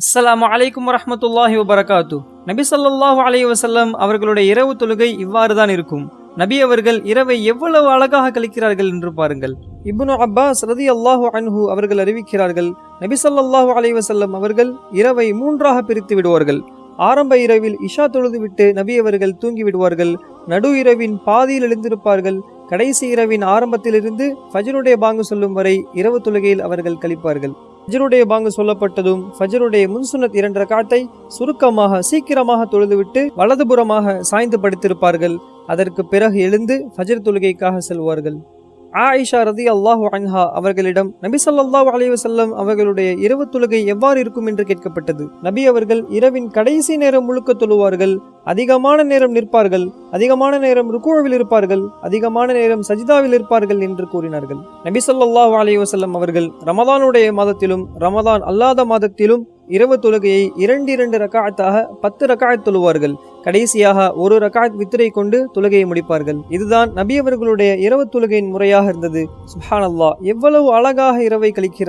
அஸ்லாம் அலைக்கும் வரமத்துல்லாஹி வபரகாத்து நபி ஸல்லல்லாஹு அலைஹி வசல்லம் அவர்களுடைய இரவு தொழுகை இவ்வாறு தான் இருக்கும். நபி அவர்கள் இரவை எவ்வளவு அழகாக கழிக்கிறார்கள் என்று பாருங்கள். இப்னு அப்பாஸ் ரதி அல்லாஹு அன்ஹு அவர்கள் அறிவிக்கிறார்கள் நபி ஸல்லல்லாஹு அலைஹி வசல்லம் அவர்கள் இரவை மூன்றாக பிரித்து விடுவார்கள். ஆரம்ப இரவில் இஷா தொழுதுவிட்டு நபி அவர்கள் தூங்கி விடுவார்கள். நடு இரவின் பாதியில் எழுந்திருப்பார்கள். கடைசி இரவின் ஆரம்பத்திலிருந்து ஃபஜருடைய பாங்கு சொல்லும் வரை இரவு தொழுகையில் அவர்கள் கழிப்பார்கள். ஃபஜ்ருடைய பாங்கு சொல்லப்பட்டதும் ஃபஜ்ருடைய முன்சுனத் இரண்டு ரகாத்தை சுருக்கமாக சீக்கிரமாக தொழுதுவிட்டு வலதுபுறமாக சாய்ந்து படுத்திருப்பார்கள். அதற்கு பிறகு எழுந்து ஃபஜ்ர் தொழுகைக்காக செல்வார்கள். ஆயிஷா ரதி அல்லாஹு அன்ஹா அவர்களிடம் நபி ஸல்லல்லாஹு அலைஹி அவர்களுடைய இரவு தொழுகை எவ்வாறு இருக்கும் என்று கேட்கப்பட்டது. நபி அவர்கள் இரவின் கடைசி நேரம் முழுக்க தொழுவார்கள் அதிகமான நேரம் நிற்பார்கள் அதிகமான நேரம் ருக்குவில் இருப்பார்கள் அதிகமான நேரம் சஜிதாவில் இருப்பார்கள் என்று கூறினார்கள். நபி சொல்லாஹு அலைஹி அவர்கள் ரமதானுடைய மாதத்திலும் ரமதான் அல்லாத மாதத்திலும் இரவு தொழுகையை இரண்டு இரண்டு ரக்காயத்தாக பத்து ரக்காயத் தொழுவார்கள். கடைசியாக ஒரு ரகாத் வித்திரை கொண்டு தொழுகையை முடிப்பார்கள். இதுதான் நபி அவர்களுடைய இரவு தொழுகையின் முறையாக இருந்தது. சுஹானல்லா எவ்வளவு அழகாக இரவை கழிக்கிறார்.